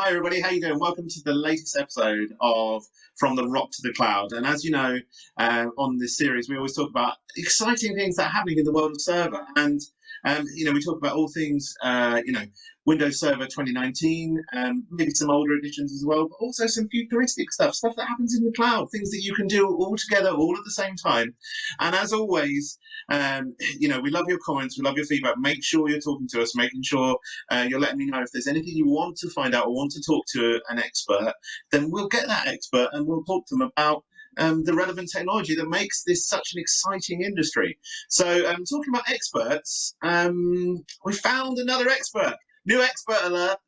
Hi everybody, how you doing? Welcome to the latest episode of From the Rock to the Cloud. And as you know, uh, on this series, we always talk about exciting things that are happening in the world of server. And um, you know, we talk about all things, uh, you know, Windows Server 2019, um, maybe some older editions as well, but also some futuristic stuff, stuff that happens in the cloud, things that you can do all together, all at the same time. And as always, um, you know, we love your comments, we love your feedback. Make sure you're talking to us, making sure uh, you're letting me know if there's anything you want to find out or want to talk to an expert, then we'll get that expert and we'll talk to them about um, the relevant technology that makes this such an exciting industry. So, um, talking about experts, um, we found another expert. New expert alert.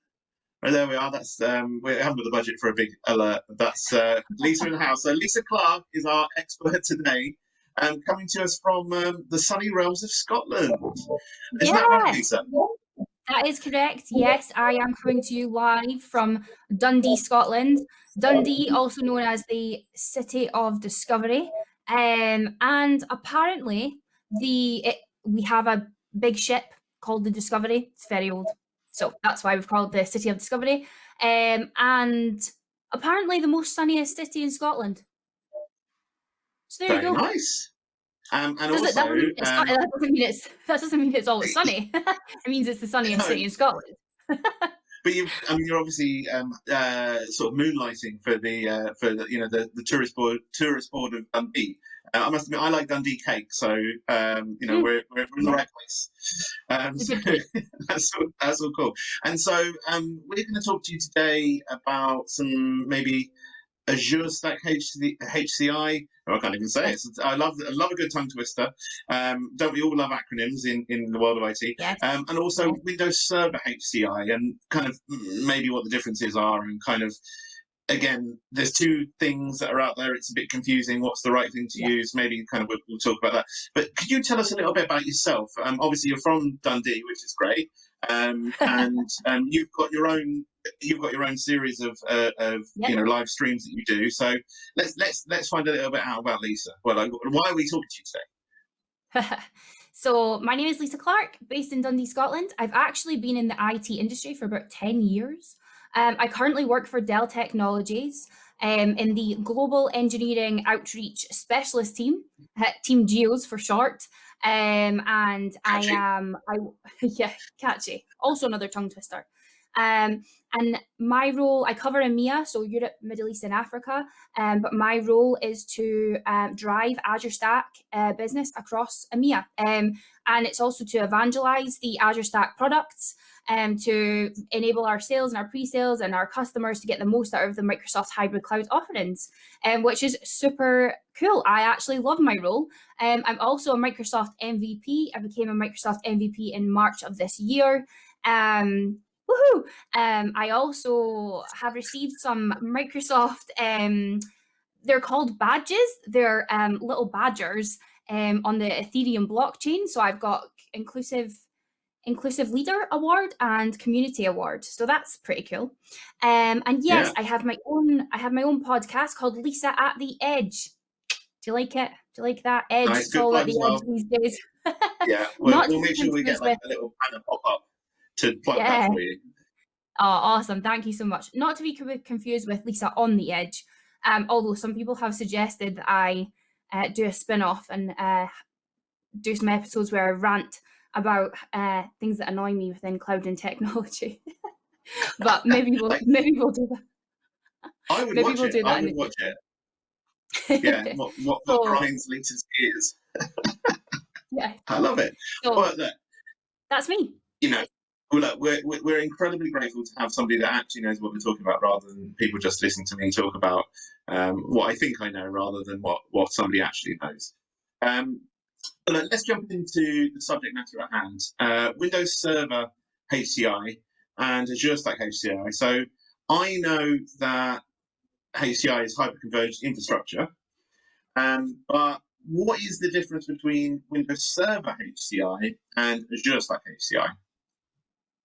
Oh, there we are. That's um, we haven't got the budget for a big alert. That's uh, Lisa in the house. So Lisa Clark is our expert today, um, coming to us from um, the sunny realms of Scotland. Is yes. that right, Lisa? That is correct. Yes, I am coming to you live from Dundee, Scotland. Dundee, also known as the City of Discovery, um, and apparently the it, we have a big ship called the Discovery. It's very old. So that's why we've called the City of Discovery. Um, and apparently the most sunniest city in Scotland. So there Very you go. Nice. Um, and Does also, it, that, um, that, doesn't mean it's that doesn't mean it's always sunny. it means it's the sunniest no. city in Scotland. but you, I mean, you're obviously um, uh, sort of moonlighting for the uh, for the, you know the, the tourist board tourist board of Dundee. Uh, I must admit, I like Dundee cake, so um, you know mm. we're, we're in the right place. Um, so that's all, that's all cool. And so um, we're going to talk to you today about some maybe Azure Stack HCI. Oh, I can't even say it. I love I love a good tongue twister. Um, don't we all love acronyms in, in the world of IT? Yes. Um, and also yes. Windows Server HCI and kind of maybe what the differences are and kind of again, there's two things that are out there. It's a bit confusing. What's the right thing to yeah. use? Maybe kind of we'll, we'll, talk about that. But could you tell us a little bit about yourself? Um, obviously, you're from Dundee, which is great, um, and um, you've got your own you've got your own series of uh, of yep. you know live streams that you do. So let's let's let's find a little bit out about Lisa. Well, like, why are we talking to you today? so my name is Lisa Clark, based in Dundee, Scotland. I've actually been in the IT industry for about ten years. Um, I currently work for Dell Technologies um, in the Global Engineering Outreach Specialist Team, uh, Team GEOS for short. Um, and catchy. I am, I yeah, catchy. Also another tongue twister. Um, and my role, I cover EMEA, so Europe, Middle East, and Africa. Um, but my role is to um, drive Azure Stack uh, business across EMEA. Um, and it's also to evangelize the Azure Stack products um, to enable our sales and our pre-sales and our customers to get the most out of the Microsoft hybrid cloud offerings, um, which is super cool. I actually love my role. I'm also a Microsoft MVP. I became a Microsoft MVP in March of this year. Um, woohoo! Um, I also have received some Microsoft, um, they're called badges. They're um, little badgers um, on the Ethereum blockchain. So I've got inclusive Inclusive Leader Award and Community Award. So that's pretty cool. Um, and yes, yeah. I have my own I have my own podcast called Lisa at the Edge. Do you like it? Do you like that? Edge nice, all at the well. edge these days. yeah, we'll, we'll make sure we get like a little banner pop up to plug yeah. that for you. Oh, awesome. Thank you so much. Not to be confused with Lisa on the Edge, um, although some people have suggested that I uh, do a spin off and uh, do some episodes where I rant about uh, things that annoy me within cloud and technology. but maybe we'll maybe we'll do that. I would maybe watch we'll it. Do that I would watch it. Yeah, what, what, what so, grinds Lisa's gears. yeah, I love it. So, but that's me. You know, well, look, we're we're incredibly grateful to have somebody that actually knows what we're talking about, rather than people just listening to me talk about um, what I think I know, rather than what what somebody actually knows. Um, let's jump into the subject matter at hand. Uh, Windows Server HCI and Azure Stack HCI. So I know that HCI is hyperconverged infrastructure, um, but what is the difference between Windows Server HCI and Azure Stack HCI?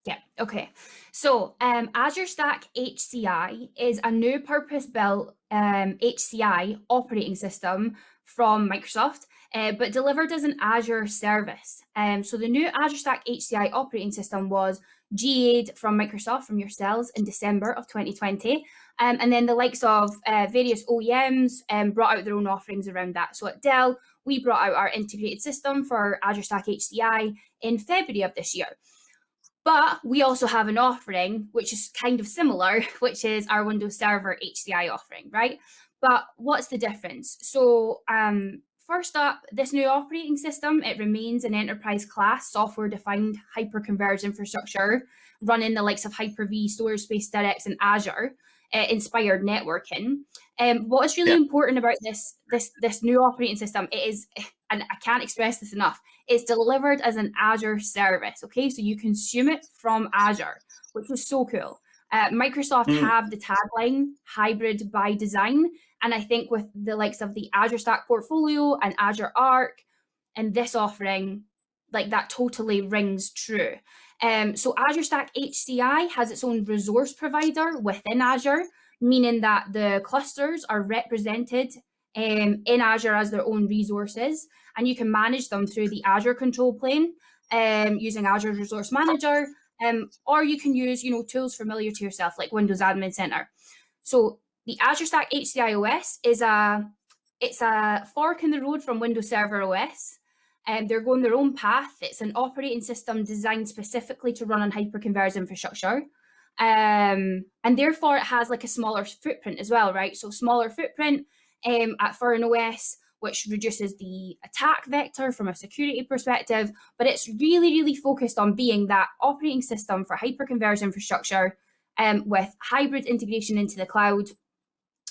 Yeah, okay. So um, Azure Stack HCI is a new purpose-built um, HCI operating system from Microsoft uh, but delivered as an Azure service. Um, so the new Azure Stack HCI operating system was GA'd from Microsoft from yourselves in December of 2020. Um, and then the likes of uh, various OEMs um, brought out their own offerings around that. So at Dell, we brought out our integrated system for Azure Stack HCI in February of this year. But we also have an offering which is kind of similar, which is our Windows Server HCI offering, right? But what's the difference? So um, first up, this new operating system, it remains an enterprise class software defined hyper-converged infrastructure running the likes of Hyper-V, Storage Spaces Direct and Azure uh, inspired networking. Um, what is really yeah. important about this, this, this new operating system, it is, and I can't express this enough, it's delivered as an Azure service, okay? So you consume it from Azure, which was so cool. Uh, Microsoft mm. have the tagline hybrid by design. And I think with the likes of the Azure Stack portfolio and Azure Arc and this offering, like that totally rings true. Um, so Azure Stack HCI has its own resource provider within Azure, meaning that the clusters are represented um, in Azure as their own resources, and you can manage them through the Azure control plane um, using Azure Resource Manager, um, or you can use you know tools familiar to yourself like Windows Admin Center. So the Azure Stack HCI OS is a it's a fork in the road from Windows Server OS. Um, they're going their own path. It's an operating system designed specifically to run on hyperconverged infrastructure. Um, and therefore it has like a smaller footprint as well, right? So smaller footprint um, at, for an OS, which reduces the attack vector from a security perspective, but it's really, really focused on being that operating system for hyperconverged infrastructure um, with hybrid integration into the cloud.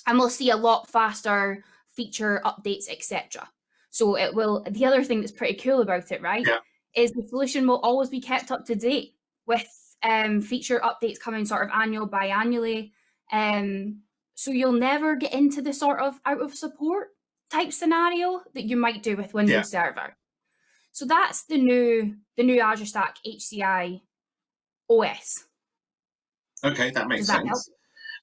And we'll see a lot faster feature updates, etc. So it will, the other thing that's pretty cool about it, right, yeah. is the solution will always be kept up to date with um, feature updates coming sort of annual, biannually. Um, so you'll never get into the sort of out of support type scenario that you might do with Windows yeah. Server. So that's the new the new Azure Stack HCI OS. Okay, that makes that sense. Help?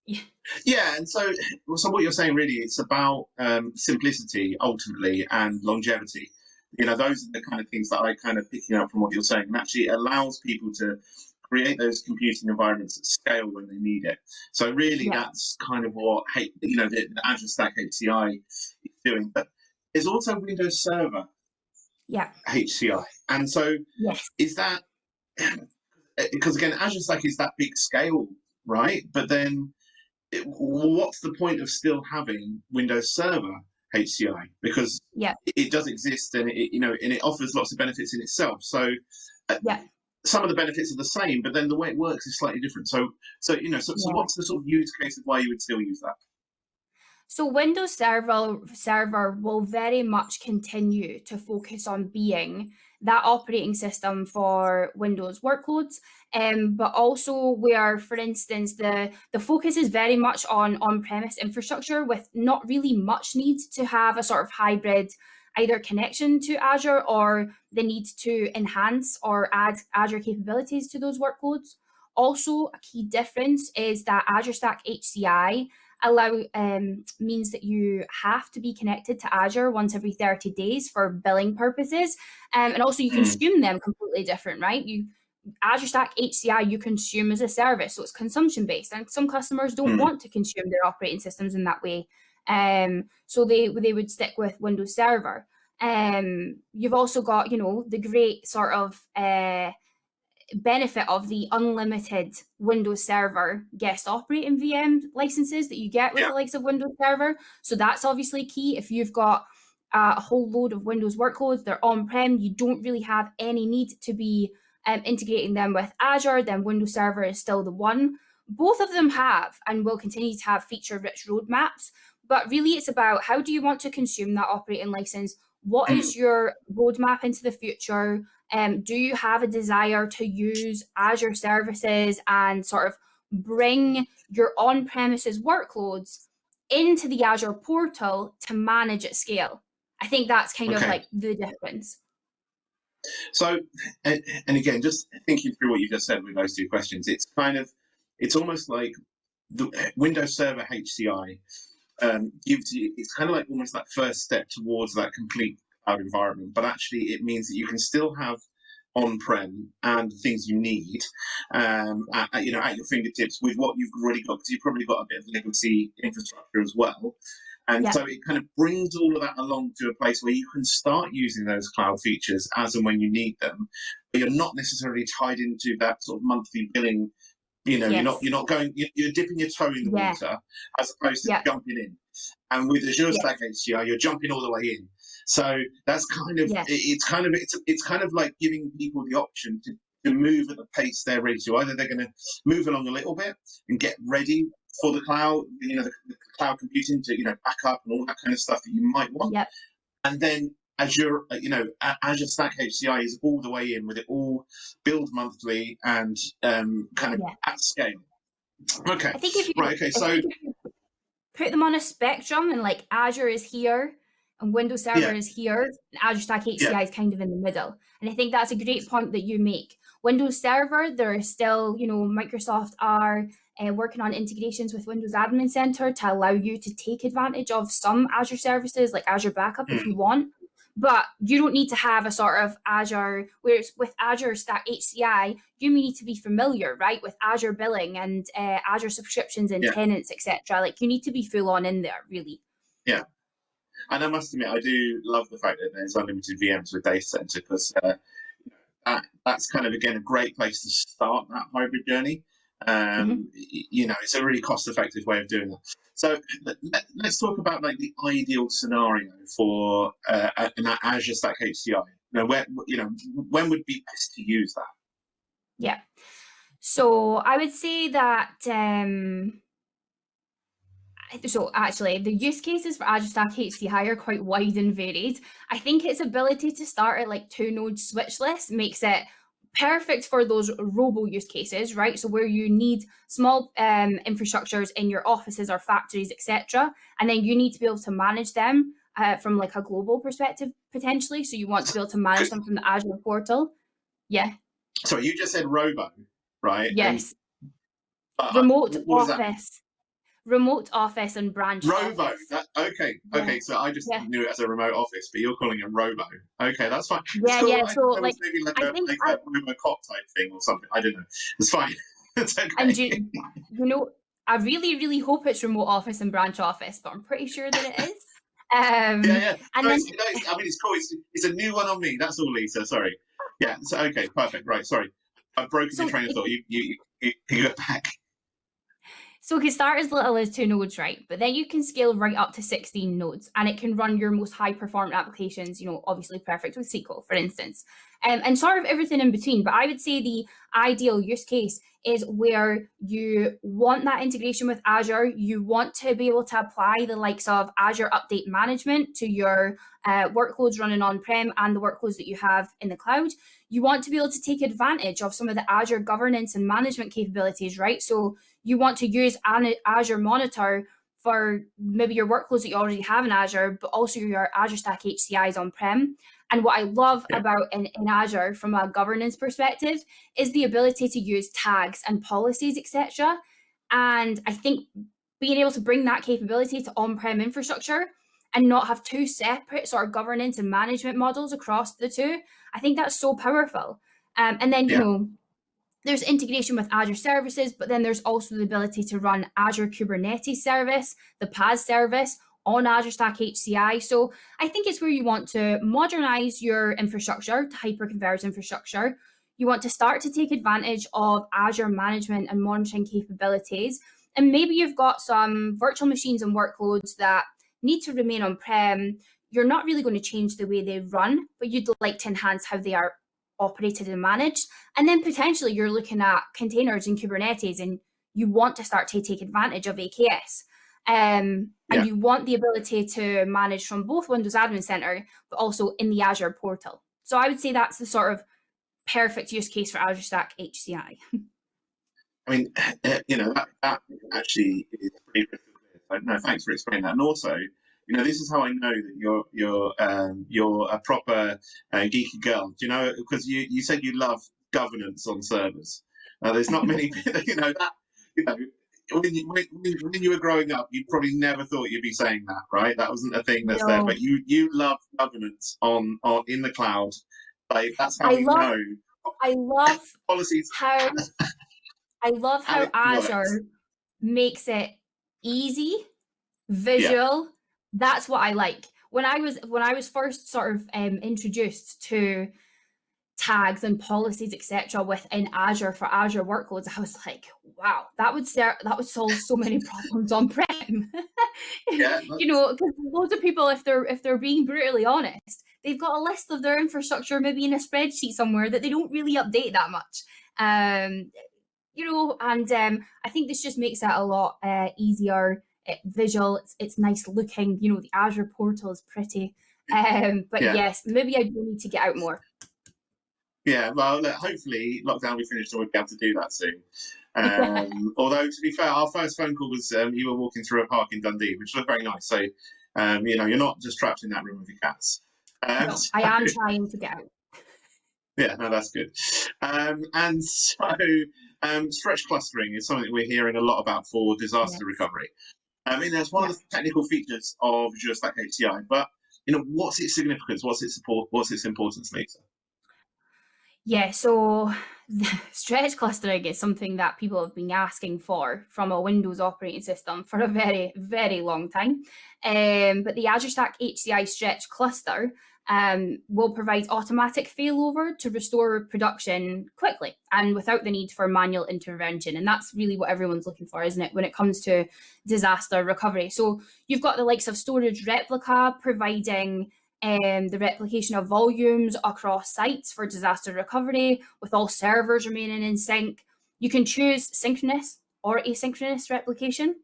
Yeah. yeah, and so so what you're saying really it's about um, simplicity ultimately and longevity. You know, those are the kind of things that I kind of picking up from what you're saying, and actually allows people to create those computing environments at scale when they need it. So really, yeah. that's kind of what you know the, the Azure Stack HCI is doing. But there's also Windows Server, yeah, HCI, and so yes. is that because again, Azure Stack is that big scale, right? But then it, what's the point of still having Windows Server HCI? Because yeah. it, it does exist and it, you know, and it offers lots of benefits in itself. So uh, yeah. Some of the benefits are the same, but then the way it works is slightly different. So, so you know, so, yeah. so what's the sort of use case of why you would still use that? So Windows Server Server will very much continue to focus on being that operating system for Windows workloads, um, but also where, for instance, the, the focus is very much on on-premise infrastructure with not really much need to have a sort of hybrid either connection to Azure or the need to enhance or add Azure capabilities to those workloads. Also, a key difference is that Azure Stack HCI allow um, means that you have to be connected to Azure once every 30 days for billing purposes. Um, and also you hmm. consume them completely different, right? You Azure Stack HCI you consume as a service, so it's consumption based, and some customers don't mm. want to consume their operating systems in that way. Um, so they they would stick with Windows Server. Um, you've also got you know the great sort of uh, benefit of the unlimited Windows Server guest operating VM licenses that you get with yeah. the likes of Windows Server. So that's obviously key. If you've got a whole load of Windows workloads, they're on-prem, you don't really have any need to be um, integrating them with Azure, then Windows Server is still the one. Both of them have and will continue to have feature-rich roadmaps, but really it's about how do you want to consume that operating license? What is your roadmap into the future? Um, do you have a desire to use Azure services and sort of bring your on-premises workloads into the Azure portal to manage at scale? I think that's kind okay. of like the difference. So, and, and again, just thinking through what you just said with those two questions, it's kind of, it's almost like the Windows Server HCI um, gives you, it's kind of like almost that first step towards that complete cloud environment, but actually it means that you can still have on-prem and things you need, um, at, you know, at your fingertips with what you've already got, because you've probably got a bit of legacy infrastructure as well. And yeah. so it kind of brings all of that along to a place where you can start using those cloud features as and when you need them, but you're not necessarily tied into that sort of monthly billing. You know, yes. you're not you're not going you're dipping your toe in the yeah. water as opposed to yeah. jumping in. And with Azure Stack HCI, you're jumping all the way in. So that's kind of yes. it's kind of it's it's kind of like giving people the option to to move at the pace they're ready to. Either they're going to move along a little bit and get ready for the cloud, you know, the, the cloud computing to you know back up and all that kind of stuff that you might want. Yep. And then Azure, uh, you know, Azure Stack HCI is all the way in with it all billed monthly and um, kind of yeah. at scale. Okay. I think if you, right. Okay. So put them on a spectrum and like Azure is here and Windows Server yeah. is here, and Azure Stack HCI yeah. is kind of in the middle. And I think that's a great point that you make. Windows Server, there are still, you know, Microsoft are uh, working on integrations with Windows Admin Center to allow you to take advantage of some Azure services like Azure Backup if hmm. you want. But you don't need to have a sort of Azure, whereas with Azure Stack HCI, you need to be familiar, right, with Azure billing and uh, Azure subscriptions and yeah. tenants, etc. Like you need to be full on in there, really. Yeah. And I must admit, I do love the fact that there's unlimited VMs with Data Center because uh, that, that's kind of, again, a great place to start that hybrid journey. Um, mm-hmm. You know, it's a really cost-effective way of doing that. So let, us talk about like the ideal scenario for uh, an Azure Stack HCI. Now, where you know when would be best to use that? Yeah. So I would say that um, so actually the use cases for Azure Stack HCI are quite wide and varied. I think its ability to start at like two node switchless makes it perfect for those robo use cases, right? So where you need small um, infrastructures in your offices or factories, etc., and then you need to be able to manage them uh, from like a global perspective potentially. So you want to be able to manage them from the Azure portal. Yeah. So you just said robo, right? Yes. And, uh, Remote office remote office and branch robo office. That, okay yeah. okay so i just yeah. knew it as a remote office but you're calling it robo. Okay that's fine. Yeah cool. yeah so like maybe like I a, think like I, a robo cop type thing or something. I don't know. It's fine. It's okay. and you, you know i really really hope it's remote office and branch office but i'm pretty sure that it is. Um yeah yeah. and no, then, it's, i mean it's cool. It's, it's a new one on me. That's all lisa. Sorry. Yeah so okay perfect. Right sorry. I've broken so your train of thought. You you, you, you go back so it can start as little as two nodes, right? But then you can scale right up to 16 nodes and it can run your most high performant applications, you know, obviously perfect with SQL, for instance, um, and sort of everything in between. But I would say the ideal use case is where you want that integration with Azure. You want to be able to apply the likes of Azure Update Management to your uh, workloads running on-prem and the workloads that you have in the cloud. You want to be able to take advantage of some of the Azure governance and management capabilities, right? So you want to use an Azure Monitor for maybe your workloads that you already have in Azure, but also your Azure Stack HCIs on-prem. And what I love yeah. about in, in Azure from a governance perspective is the ability to use tags and policies, etc. And I think being able to bring that capability to on-prem infrastructure and not have two separate sort of governance and management models across the two, I think that's so powerful. Um, and then, you know, there's integration with Azure services, but then there's also the ability to run Azure Kubernetes service, the PaaS service on Azure Stack HCI. So I think it's where you want to modernize your infrastructure to hyper-converged infrastructure. You want to start to take advantage of Azure management and monitoring capabilities. And maybe you've got some virtual machines and workloads that need to remain on-prem. You're not really going to change the way they run, but you'd like to enhance how they are operated and managed. And then potentially you're looking at containers in Kubernetes and you want to start to take advantage of AKS. Um, and yeah. you want the ability to manage from both Windows Admin Center, but also in the Azure portal. So I would say that's the sort of perfect use case for Azure Stack HCI. I mean, you know, that, that actually is pretty. No, thanks for explaining that. And also, you know, this is how I know that you're you're um, you're a proper uh, geeky girl. Do you know? Because you you said you love governance on servers. Uh, there's not many, you know, that you know. When you, when, when you were growing up, you probably never thought you'd be saying that, right? That wasn't a thing that's no. there. But you you love governance on on in the cloud Like that's how I we love, know I love policies. how I love how how it works. Azure makes it easy, visual. That's what I like. When I was when I was first sort of um, introduced to tags and policies, etc., within Azure for Azure workloads, I was like, wow, that would ser- that would solve so many problems on prem. Yeah, you know, because loads of people, if they're if they're being brutally honest, they've got a list of their infrastructure maybe in a spreadsheet somewhere that they don't really update that much. Um, you know, and um, I think this just makes it a lot uh, easier, visual. It's, it's nice looking. You know, the Azure portal is pretty. Um, but Yeah. yes, maybe I do need to get out more. Yeah, well, look, hopefully lockdown will be finished and we'll be able to do that soon. Um, although, to be fair, our first phone call was um, you were walking through a park in Dundee, which looked very nice. So, um, you know, you're not just trapped in that room with your cats. Um, No, I am trying to get out. Yeah, no, that's good. Um, and so, um, stretch clustering is something we're hearing a lot about for disaster Yes. recovery. I mean, that's one of the technical features of Azure Stack HCI, but you know, what's its significance? What's its support? What's its importance, Lisa? Yeah, so the stretch clustering is something that people have been asking for from a Windows operating system for a very, very long time. Um, but the Azure Stack HCI stretch cluster um, will provide automatic failover to restore production quickly and without the need for manual intervention. And that's really what everyone's looking for, isn't it, when it comes to disaster recovery? So you've got the likes of Storage Replica providing um, the replication of volumes across sites for disaster recovery with all servers remaining in sync. You can choose synchronous or asynchronous replication,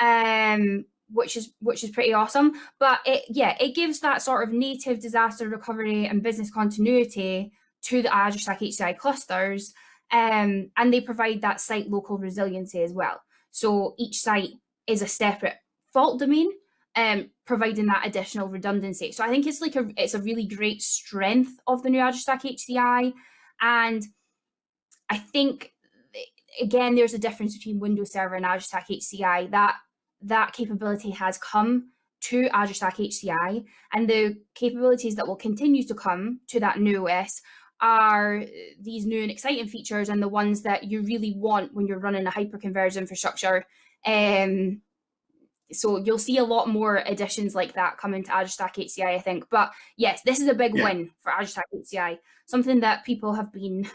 um, which is which is pretty awesome. But it yeah, it gives that sort of native disaster recovery and business continuity to the Azure Stack HCI clusters, um, and they provide that site local resiliency as well. So each site is a separate fault domain um, providing that additional redundancy. So I think it's like a it's a really great strength of the new Azure Stack HCI, and I think again there's a difference between Windows Server and Azure Stack HCI. That that capability has come to Azure Stack HCI, and the capabilities that will continue to come to that new OS are these new and exciting features and the ones that you really want when you're running a hyperconverged infrastructure. Um, so you'll see a lot more additions like that coming to Azure Stack HCI, I think. But yes, this is a big Yeah. win for Azure Stack HCI, something that people have been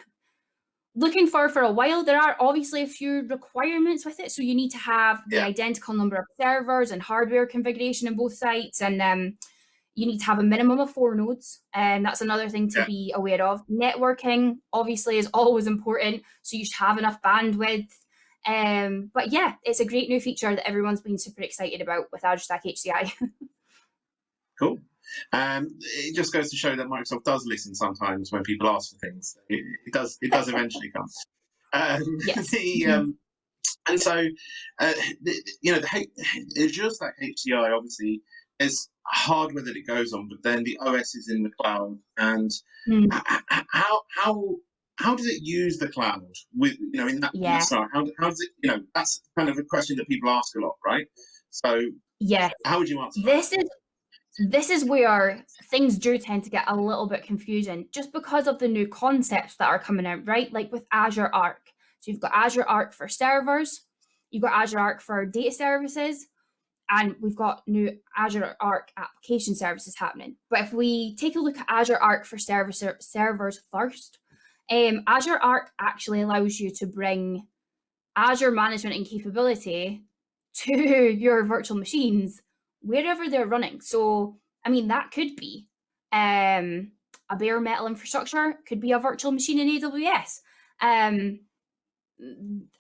looking for for a while. There are obviously a few requirements with it. So you need to have the identical number of servers and hardware configuration in both sites. And um, you need to have a minimum of four nodes. And that's another thing to Yeah. be aware of. Networking obviously is always important. So you should have enough bandwidth. Um, but yeah, it's a great new feature that everyone's been super excited about with Azure Stack HCI. Cool. Um, it just goes to show that Microsoft does listen sometimes when people ask for things. It, it does. It does eventually come. Um, Yes. The um, and so uh, the, you know the Azure Stack HCI obviously is hardware that it goes on, but then the OS is in the cloud. And Mm. how how how does it use the cloud with you know in that Yeah. scenario? How how does it you know that's kind of a question that people ask a lot, right? So yeah, how would you answer? this is this is where things do tend to get a little bit confusing just because of the new concepts that are coming out, right? Like with Azure Arc. So you've got Azure Arc for servers, you've got Azure Arc for data services, and we've got new Azure Arc application services happening. But if we take a look at Azure Arc for server, servers first, um, Azure Arc actually allows you to bring Azure management and capability to your virtual machines wherever they're running. So, I mean, that could be um, a bare metal infrastructure, could be a virtual machine in AWS. Um,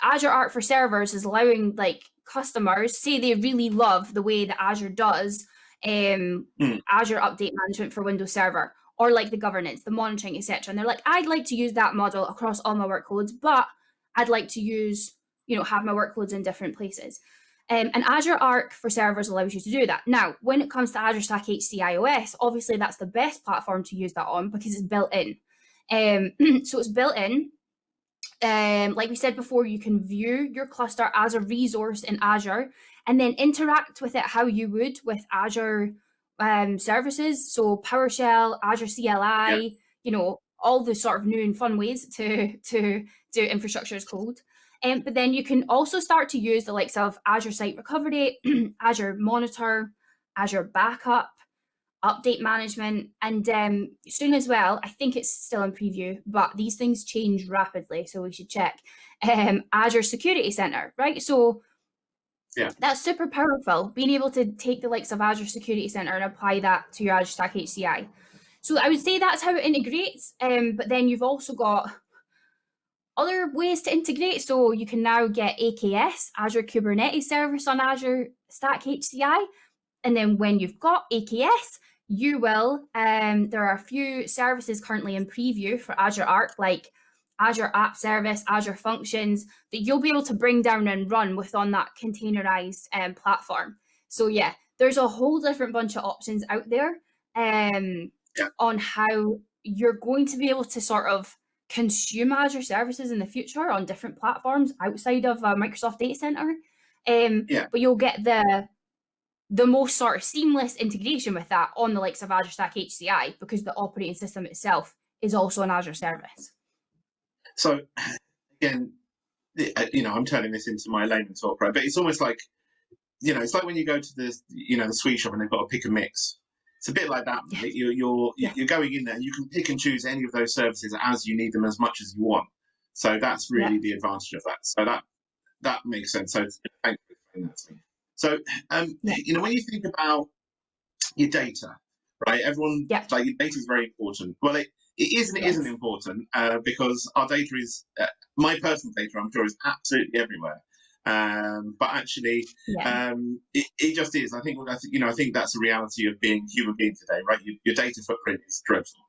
Azure Arc for servers is allowing like customers say they really love the way that Azure does um, Mm. Azure Update Management for Windows Server or like the governance, the monitoring, etc. And they're like, I'd like to use that model across all my workloads, but I'd like to use, you know, have my workloads in different places. Um, and Azure Arc for servers allows you to do that. Now, when it comes to Azure Stack HCI OS, obviously that's the best platform to use that on because it's built in. Um, so it's built in. Um, like we said before, you can view your cluster as a resource in Azure and then interact with it how you would with Azure um, services. So PowerShell, Azure CLI, you know, all the sort of new and fun ways to to do infrastructure as code. Um, but then you can also start to use the likes of Azure Site Recovery, Azure Monitor, Azure Backup, update management, and um, soon as well, I think it's still in preview, but these things change rapidly, so we should check. Um, Azure Security Center, right? So yeah. that's super powerful, being able to take the likes of Azure Security Center and apply that to your Azure Stack HCI. So I would say that's how it integrates, um, but then you've also got other ways to integrate. So you can now get AKS, Azure Kubernetes Service on Azure Stack HCI. And then when you've got AKS, you will, um, there are a few services currently in preview for Azure Arc, like Azure App Service, Azure Functions, that you'll be able to bring down and run with on that containerized um, platform. So yeah, there's a whole different bunch of options out there um, on how you're going to be able to sort of consume Azure services in the future on different platforms outside of a Microsoft Data Center. Um, yeah. But you'll get the the most sort of seamless integration with that on the likes of Azure Stack HCI because the operating system itself is also an Azure service. So again, uh, you know, I'm turning this into my layman talk, right? But it's almost like, you know, it's like when you go to the, you know, the sweet shop and they've got a pick and mix. It's a bit like that. Yeah. You're you're Yeah. you're going in there. You can pick and choose any of those services as you need them, as much as you want. So that's really the advantage of that. So that that makes sense. So thank you for explaining that to me. So um, you know, when you think about your data, right? Everyone Yeah. like your data is very important. Well, it, it is and it Yes. isn't important uh, because our data is uh, my personal data. I'm sure is absolutely everywhere. Um, but actually, Yeah. um, it, it just is. I think, I think, you know, I think that's the reality of being a human being today, right? Your, your data footprint is dreadful.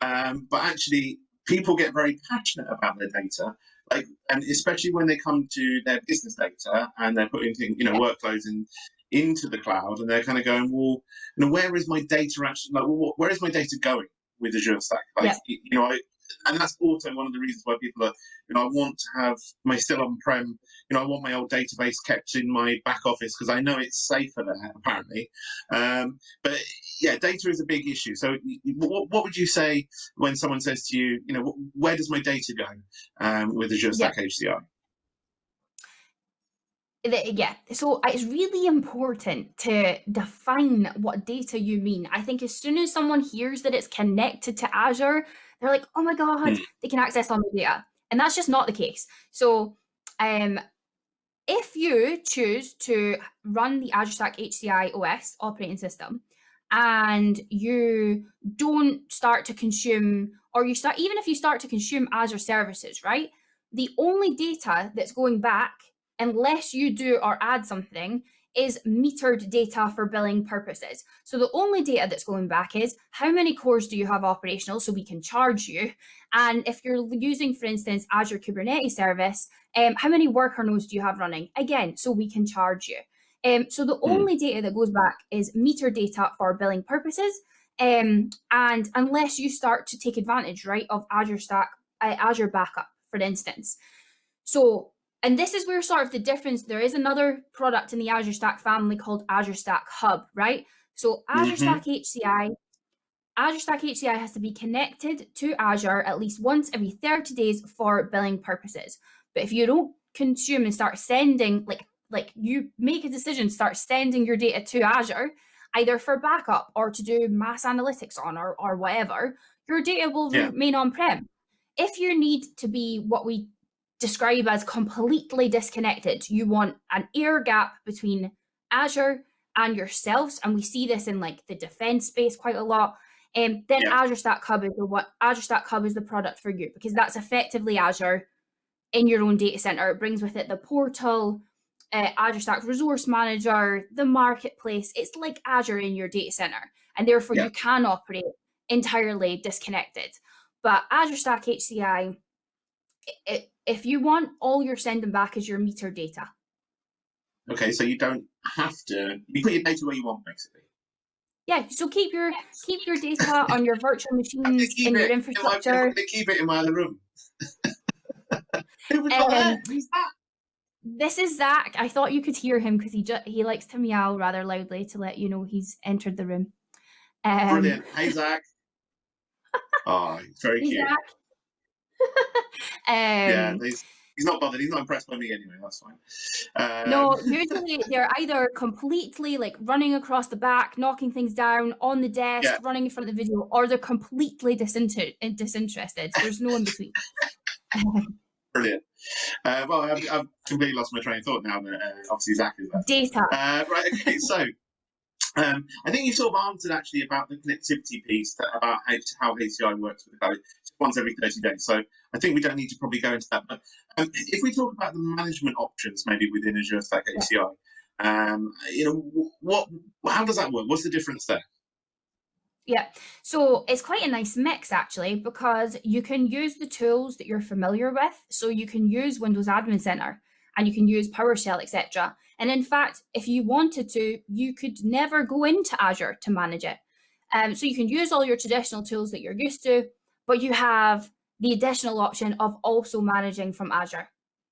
Um, but actually, people get very passionate about their data, like, and especially when they come to their business data and they're putting, things, you know, workflows in into the cloud, and they're kind of going, well, you know, where is my data actually? Like, well, where is my data going with Azure Stack? Like, Yeah. you know, I, and that's also one of the reasons why people are, you know, I want to have my still on-prem you know, I want my old database kept in my back office because I know it's safer there, apparently. Um, but yeah, data is a big issue. So, what, what would you say when someone says to you, you know, where does my data go um, with Azure Yeah. Stack HCI? The- yeah. So it's really important to define what data you mean. I think as soon as someone hears that it's connected to azure they're like oh my god Hmm. they can access all my data and that's just not the case. So um if you choose to run the azure stack hci os operating system and you don't start to consume or you start even if you start to consume azure services right the only data that's going back unless you do or add something, is metered data for billing purposes. So the only data that's going back is how many cores do you have operational so we can charge you? And if you're using, for instance, Azure Kubernetes service, um, how many worker nodes do you have running? Again, so we can charge you. Um, so the Hmm. only data that goes back is meter data for billing purposes. Um, and unless you start to take advantage, right, of Azure Stack, uh, Azure Backup, for instance. So and this is where sort of the difference there is another product in the azure stack family called azure stack hub right so azure Mhm. stack hci azure stack hci has to be connected to azure at least once every 30 days for billing purposes but if you don't consume and start sending like like you make a decision start sending your data to azure either for backup or to do mass analytics on or, or whatever your data will Yeah. remain on prem if you need to be what we describe as completely disconnected. You want an air gap between Azure and yourselves, and we see this in like the defense space quite a lot. Um, then Yeah. Azure Stack Hub is the what Azure Stack Hub is the product for you because that's effectively Azure in your own data center. It brings with it the portal, uh, Azure Stack Resource Manager, the marketplace. It's like Azure in your data center, and therefore Yeah. you can operate entirely disconnected. But Azure Stack HCI, i- i- if you want all you're sending back is your meter data. Okay, so you don't have to. You put your data where you want, basically. Yeah, so keep your keep your data on your virtual I'm gonna machines in your. I'm infrastructure. going to keep it in my other room. Who was that? Um, Who's that? This is Zach. I thought you could hear him because he ju- he likes to meow rather loudly to let you know he's entered the room. Um, Brilliant. Hey, Zach. Oh, very cute. Um, yeah, he's, he's not bothered. He's not impressed by me anyway. That's fine. Um, no, usually they're either completely like running across the back, knocking things down on the desk, Yeah. running in front of the video, or they're completely disinter- disinterested. There's no in between. Brilliant. Uh, well, I've, I've completely lost my train of thought now that uh, obviously Zach is there. Data. Uh, right, okay, so um, I think you sort of answered actually about the connectivity piece, that, about how, how HCI works with the cloud once every 30 days. So I think we don't need to probably go into that. But um, if we talk about the management options maybe within Azure Stack HCI, um, you know, what, how does that work? What's the difference there? Yeah, so it's quite a nice mix actually because you can use the tools that you're familiar with. So you can use Windows Admin Center and you can use PowerShell, etc. And in fact, if you wanted to, you could never go into Azure to manage it. Um, so you can use all your traditional tools that you're used to, but you have the additional option of also managing from Azure.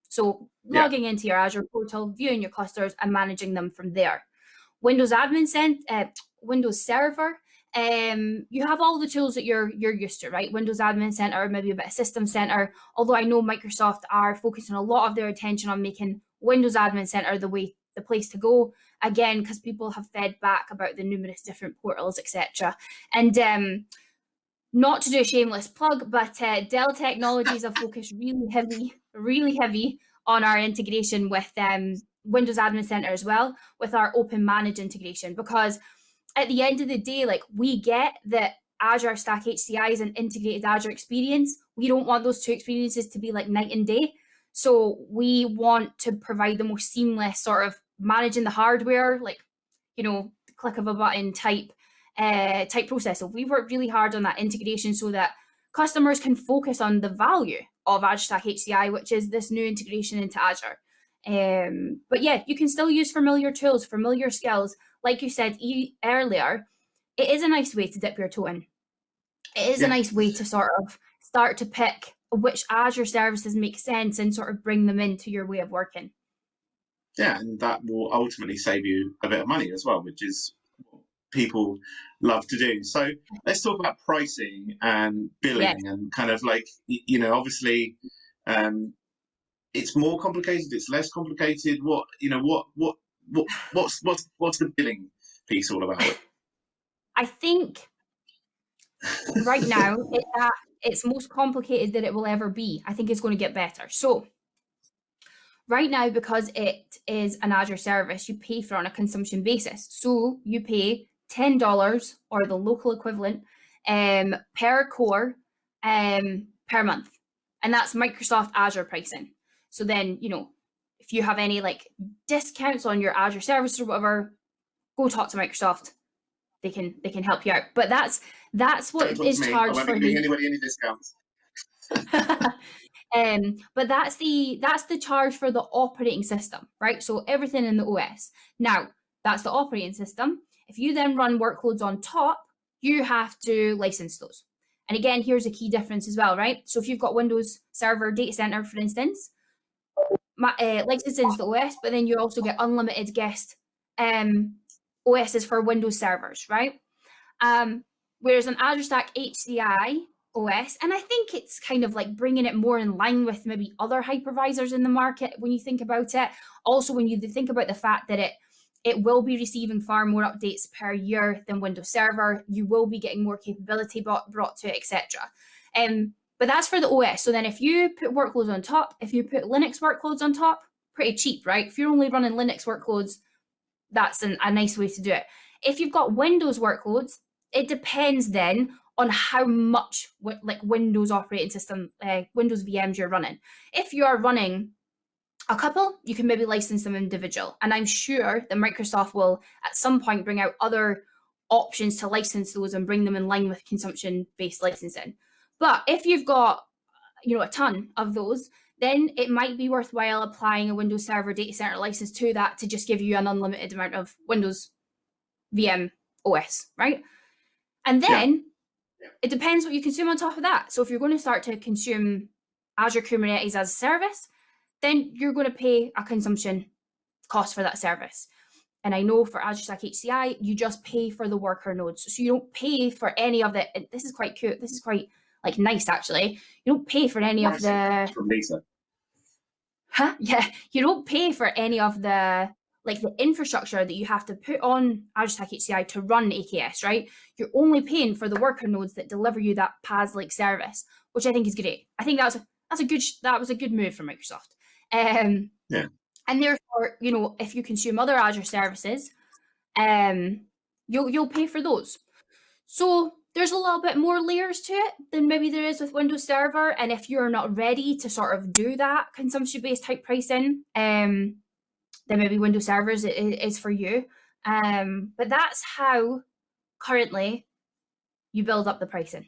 So Yeah. logging into your Azure portal, viewing your clusters and managing them from there. Windows Admin Center, uh, Windows Server, um, you have all the tools that you're you're used to, right? Windows Admin Center, maybe a bit of System Center. Although I know Microsoft are focusing a lot of their attention on making Windows Admin Center the way the place to go again because people have fed back about the numerous different portals, etc. And um, not to do a shameless plug, but uh, Dell Technologies have focused really heavy, really heavy on our integration with um, Windows Admin Center as well, with our Open Manage integration, because at the end of the day, like we get that Azure Stack HCI is an integrated Azure experience. We don't want those two experiences to be like night and day. So we want to provide the most seamless sort of managing the hardware, like, you know, click of a button type uh, type process. So we work really hard on that integration so that customers can focus on the value of Azure Stack HCI, which is this new integration into Azure. Um, but yeah, you can still use familiar tools, familiar skills. Like you said e- earlier, it is a nice way to dip your toe in. It is Yeah. a nice way to sort of start to pick which Azure services make sense and sort of bring them into your way of working. Yeah, and that will ultimately save you a bit of money as well, which is people love to do. So let's talk about pricing and billing and kind of like you know, obviously, um, it's more complicated. It's less complicated. What you know, what what what what's what's what's the billing piece all about? I think right now it's at its most complicated that it will ever be. I think it's going to get better. So right now, because it is an Azure service, you pay for it on a consumption basis. So you pay ten dollars or the local equivalent um, per core um, per month, and that's Microsoft Azure pricing. So then you know if you have any like discounts on your Azure service or whatever, go talk to Microsoft they can they can help you out. But that's that's what is me. Charged for the anybody any discounts. um but that's the that's the charge for the operating system, right? So everything in the OS. Now, that's the operating system. If you then run workloads on top, you have to license those. And again, here's a key difference as well, right? So if you've got Windows Server Data Center, for instance, ma- uh, licenses the OS, but then you also get unlimited guest um, OSs for Windows servers, right? Um, whereas on Azure Stack HCI OS, and I think it's kind of like bringing it more in line with maybe other hypervisors in the market when you think about it. Also, when you think about the fact that it it will be receiving far more updates per year than Windows Server. You will be getting more capability brought, to it, etc. Um, but that's for the OS. So then if you put workloads on top, if you put Linux workloads on top, pretty cheap, right? If you're only running Linux workloads, that's an, a nice way to do it. If you've got Windows workloads, it depends then on how much like Windows operating system, uh, Windows VMs you're running. If you are running a couple, you can maybe license them individual. And I'm sure that Microsoft will at some point bring out other options to license those and bring them in line with consumption-based licensing. But if you've got, you know, a ton of those, then it might be worthwhile applying a Windows Server Data Center license to that to just give you an unlimited amount of Windows VM OS, right? And then Yeah. it depends what you consume on top of that. So if you're going to start to consume Azure Kubernetes as a service, then you're going to pay a consumption cost for that service. And I know for Azure Stack HCI, you just pay for the worker nodes. So you don't pay for any of the, this is quite cute. This is quite like nice actually. You don't pay for any of the from Lisa. Huh? Yeah, you don't pay for any of the like the infrastructure that you have to put on Azure Stack HCI to run AKS, right? You're only paying for the worker nodes that deliver you that PaaS-like service, which I think is great. I think that's a, that's a good that was a good move from Microsoft. Um, yeah. And therefore, you know, if you consume other Azure services, um, you'll you'll pay for those. So there's a little bit more layers to it than maybe there is with Windows Server. And if you're not ready to sort of do that consumption-based type pricing, um, then maybe Windows servers is for you. Um, but that's how currently you build up the pricing.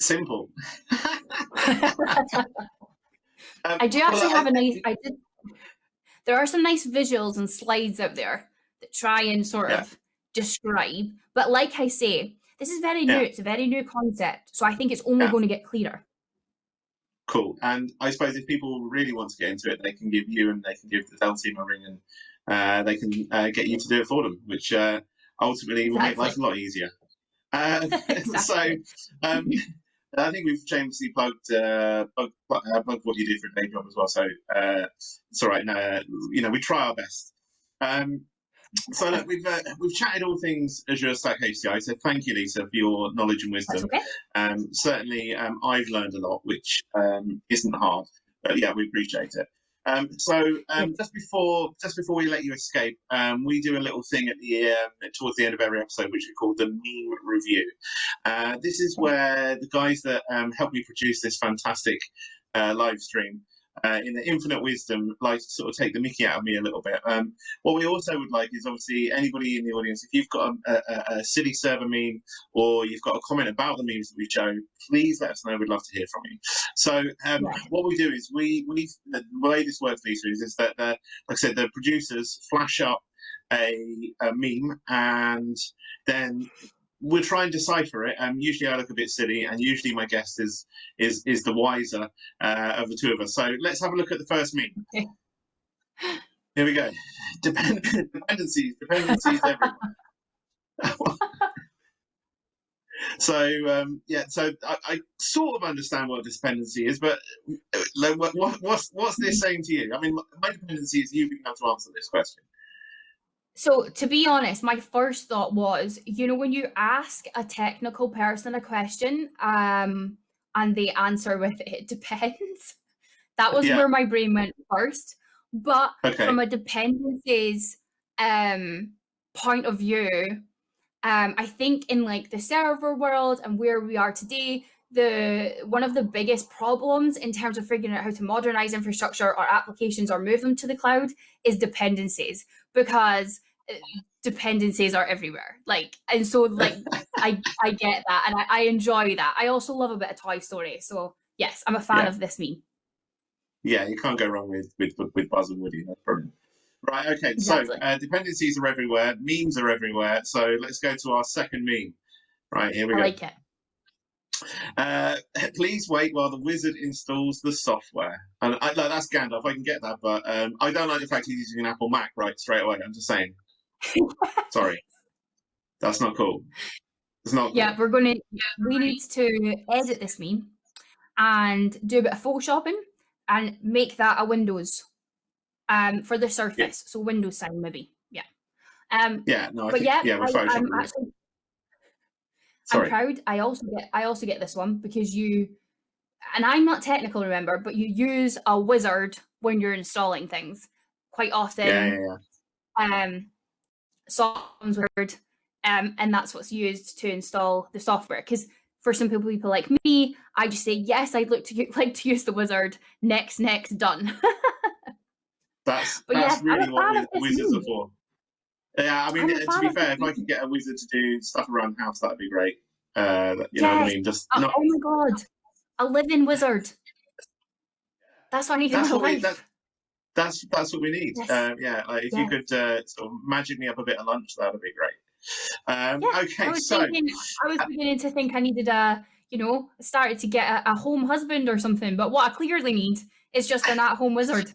Simple. um, I do actually well, have a nice. I did. There are some nice visuals and slides out there that try and sort yeah. of describe. But like I say, this is very new. It's a very new concept, so I think it's only yeah. going to get clearer. Cool. And I suppose if people really want to get into it, they can give you and they can give the Dell team a ring and uh, they can uh, get you to do it for them, which uh, ultimately will make life a lot easier. Uh, exactly. so um, I think we've shamelessly plugged, uh, plugged, uh, plugged what you do for a day job as well. So it's all right. No, you know, we try our best. Um, so look, we've uh, we've chatted all things Azure Stack HCI. So thank you, Lisa, for your knowledge and wisdom. Okay. Um, certainly, um, I've learned a lot, which um, isn't hard. But yeah, we appreciate it. Um, so um, just before just before we let you escape, um, we do a little thing at the um, towards the end of every episode, which we call the meme review. Uh, this is where the guys that um, help me produce this fantastic uh, live stream uh, in the infinite wisdom, like to sort of take the mickey out of me a little bit. Um, what we also would like is obviously anybody in the audience, if you've got a, a, a silly server meme or you've got a comment about the memes that we show, please let us know. We'd love to hear from you. So um, what we do is we, we the way this works, Lisa, is, is that, the, like I said, the producers flash up a, a meme and then we'll try and decipher it. Um, usually I look a bit silly, and usually my guest is is is the wiser uh, of the two of us. So let's have a look at the first meme. Here we go. Depend dependencies, dependencies everywhere. so um, yeah, so I, I, sort of understand what a dependency is, but uh, what, what's what's this saying to you? I mean, my dependency is you being able to answer this question. So to be honest, my first thought was, you know, when you ask a technical person a question, um, and they answer with it depends. That was yeah. where my brain went first. But okay. from a dependencies um point of view, um, I think in like the server world and where we are today, the one of the biggest problems in terms of figuring out how to modernize infrastructure or applications or move them to the cloud is dependencies because uh, dependencies are everywhere. Like and so like i i get that and I, I, enjoy that. I also love a bit of toy story so yes i'm a fan yeah. of this meme. Yeah you can't go wrong with with with buzz and woody that's brilliant right okay exactly. so uh, dependencies are everywhere memes are everywhere so let's go to our second meme. Right here we I go. like it uh, please wait while the wizard installs the software. And I, like, that's Gandalf. I can get that, but um, I don't like the fact he's using an Apple Mac right straight away. I'm just saying. Sorry, that's not cool. It's not. Yeah, we're going to. We need to edit this meme and do a bit of photoshopping and make that a Windows um for the Surface. Yeah. So Windows sign maybe. Yeah. Um. Yeah. No. I but think, yeah, yeah, we're I, am actually Sorry. I'm proud. I also get I also get this one because you and I'm not technical, remember, but you use a wizard when you're installing things quite often. Yeah, yeah, yeah. Um, Psalms wizard, um, and that's what's used to install the software. Because for some people, people like me, I just say yes, I'd look to like to use the wizard. Next, next, done. that's but that's yeah, really what wizards are for. Yeah, I mean, to be fair, if I could get a wizard to do stuff around the house, that'd be great. Uh, you yes. know what I mean? Just oh, not... oh my god, a living wizard. That's what I need that's in my life. We, that, that's that's what we need. Yes. Uh, yeah, like if yes. you could uh, sort of magic me up a bit of lunch, that would be great. Um, yeah, okay, I was so thinking, I was beginning to think I needed a, you know, started to get a, a home husband or something. But what I clearly need is just an at-home wizard.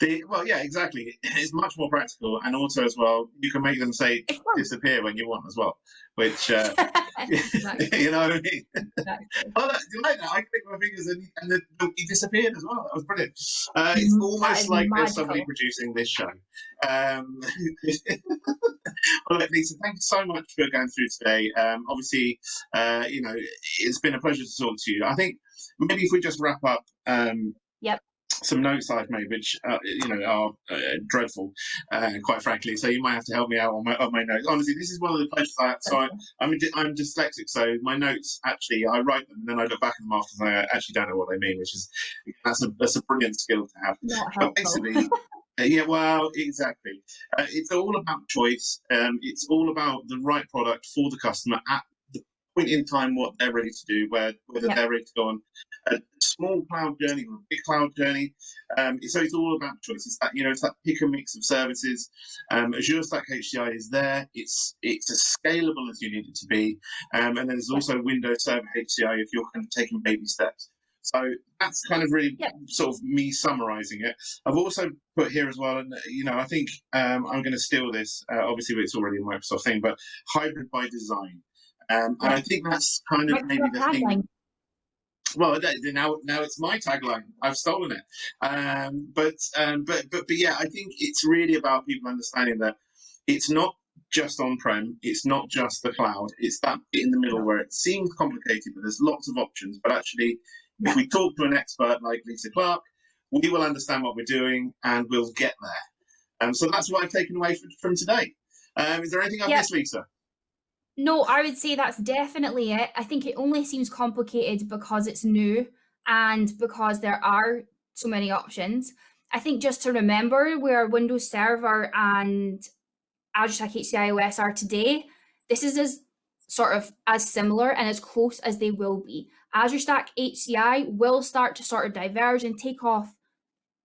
The, well, yeah, exactly. It's much more practical, and also as well, you can make them say disappear when you want as well, which uh, exactly. you know what I mean? exactly. Oh, look, you like that? I clicked my fingers and, and the donkey disappeared as well. That was brilliant. Uh, it's Mm, almost like there's somebody producing this show. Um, well, Lisa, thank you so much for going through today. Um, obviously, uh, you know, it's been a pleasure to talk to you. I think maybe if we just wrap up. Um, Yep. Some notes I've made, which uh, you know are uh, dreadful, uh, quite frankly. So you might have to help me out on my on my notes. Honestly, this is one of the pleasures I so I, I'm I'm dyslexic, so my notes actually I write them and then I look back at them after and I actually don't know what they mean, which is that's a that's a brilliant skill to have. Not But basically, uh, yeah, well, exactly. Uh, it's all about choice. Um, it's all about the right product for the customer at point in time what they're ready to do, where whether Yeah. they're ready to go on a small cloud journey or a big cloud journey. Um, so it's all about choice. It's that you know, it's that pick and mix of services. Um, Azure Stack HCI is there. It's it's as scalable as you need it to be, um, and then there's also Windows Server HCI if you're kind of taking baby steps. So that's kind of really Yep. sort of me summarising it. I've also put here as well, and you know, I think um, I'm going to steal this. Uh, obviously, it's already a Microsoft thing, but hybrid by design. Um, and I think that's kind of maybe the thing. Well, now now it's my tagline. I've stolen it. Um, but um, but but but yeah, I think it's really about people understanding that it's not just on-prem. It's not just the cloud. It's that bit in the middle where it seems complicated, but there's lots of options. But actually, if we talk to an expert like Lisa Clark, we will understand what we're doing and we'll get there. Um, so that's what I've taken away from, from today. Um, is there anything I've Yeah. missed, Lisa? No, I would say that's definitely it. I think it only seems complicated because it's new and because there are so many options. I think just to remember where Windows Server and Azure Stack HCI OS are today, this is as sort of as similar and as close as they will be. Azure Stack HCI will start to sort of diverge and take off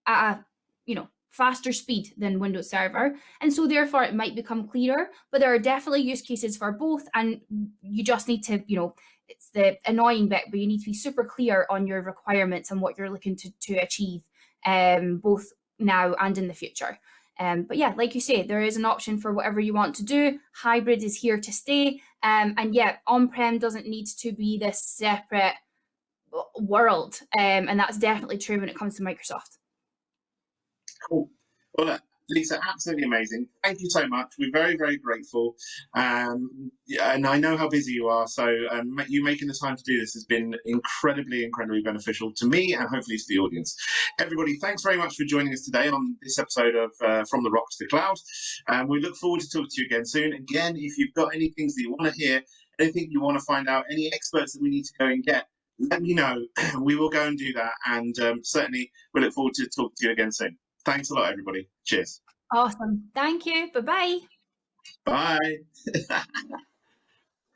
at a you know faster speed than Windows Server, and so therefore it might become clearer. But there are definitely use cases for both, and you just need to you know it's the annoying bit, but you need to be super clear on your requirements and what you're looking to to achieve, um, both now and in the future. Um, but yeah, like you say, there is an option for whatever you want to do. Hybrid is here to stay. Um, and yeah, on-prem doesn't need to be this separate world. Um, and that's definitely true when it comes to Microsoft. Cool. Well, Lisa, absolutely amazing. Thank you so much. We're very, very grateful. Um, and I know how busy you are, so um, you making the time to do this has been incredibly, incredibly beneficial to me and hopefully to the audience. Everybody, thanks very much for joining us today on this episode of uh, From the Rock to the Cloud. And we look forward to talking to you again soon. Again, if you've got any things that you want to hear, anything you want to find out, any experts that we need to go and get, let me know. we will go and do that. And um, certainly, we look forward to talking to you again soon. Thanks a lot, everybody. Cheers. Awesome. Thank you. Bye bye. Bye.